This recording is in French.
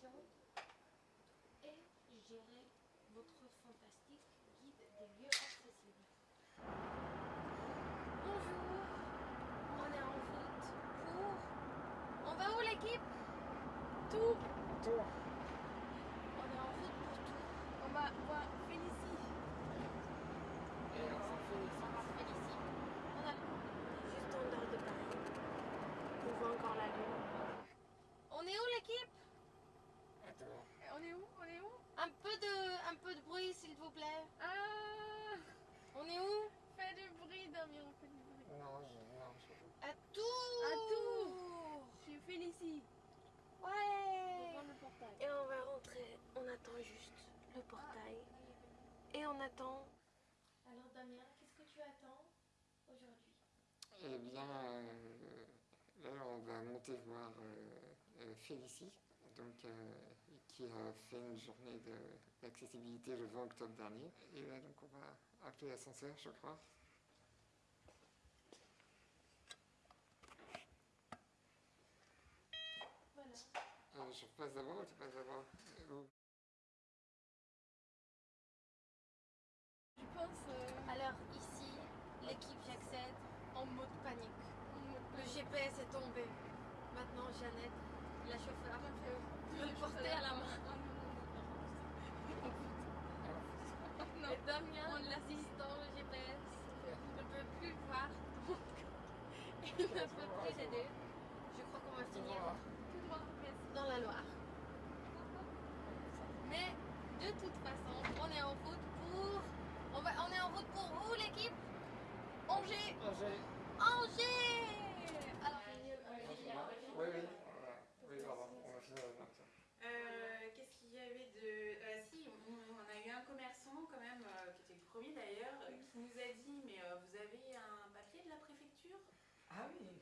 et gérer votre fantastique guide des lieux accessibles. Bonjour, on est en route pour... On va où l'équipe? Tout Tour. On est en route pour tout. On va voir Félicie. Et on s'en fait ici. On va faire ici. On a Juste en dehors de Paris. On voit encore la lune. On est où l'équipe Attends. On est où? On est où? Un peu, de, un peu de bruit s'il vous plaît. Ah On est où? Fais du bruit, Damien, fais du bruit. Non, je, non, je... À tout À Tours. Je suis Félicie. Ouais le portail. Et on va rentrer. On attend juste le portail. Et on attend. Alors Damien, qu'est-ce que tu attends aujourd'hui? Eh bien, euh, là, on va monter voir euh, euh, Félicie, donc, euh, qui a fait une journée d'accessibilité le 20 octobre dernier. Et là, donc, on va appeler l'ascenseur, je crois. Voilà. Euh, je passe d'abord ou tu passes d'abord Euh, Je pense euh, Alors ici, l'équipe j'accède en mode panique. Le GPS est tombé. Maintenant Jeannette, la chauffeur, peut le porter à la main. non. Et Damien, l'assistant, le GPS, ne peut plus voir. donc Aider. Je crois qu'on va finir I mean,